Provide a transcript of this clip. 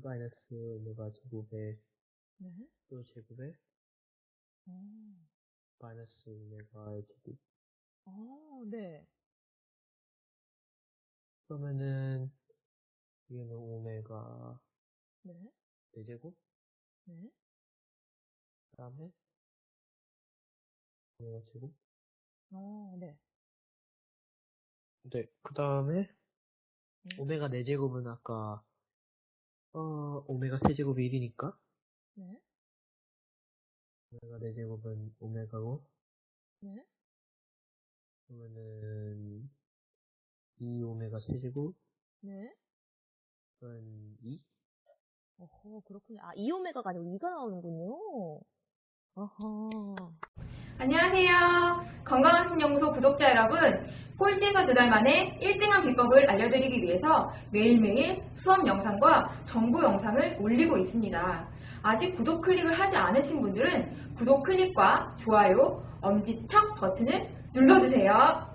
마이너스 오메가 제곱에 네. 또 제곱에 어. 마이너스 오메가의 제곱. 아, 네. 그러면은 이거는 오메가 네. 4제곱 네. 그 다음에 오메가 제곱 어, 네. 네, 그 다음에 음. 오메가 4제곱은 아까 어 오메가 세제곱이 1이니까 네. 오메가 4제곱은 오메가고 네. 그러면은 2 오메가 세제곱은 네. 2? 어허, 그렇군요. 아, 2 오메가가 아니고 2가 나오는군요. 어허. 안녕하세요. 건강한 신연구소 구독자 여러분. 꼴찌에서 두 달 만에 1등한 비법을 알려드리기 위해서 매일매일 수업 영상과 정보 영상을 올리고 있습니다. 아직 구독 클릭을 하지 않으신 분들은 구독 클릭과 좋아요, 엄지척 버튼을 눌러주세요.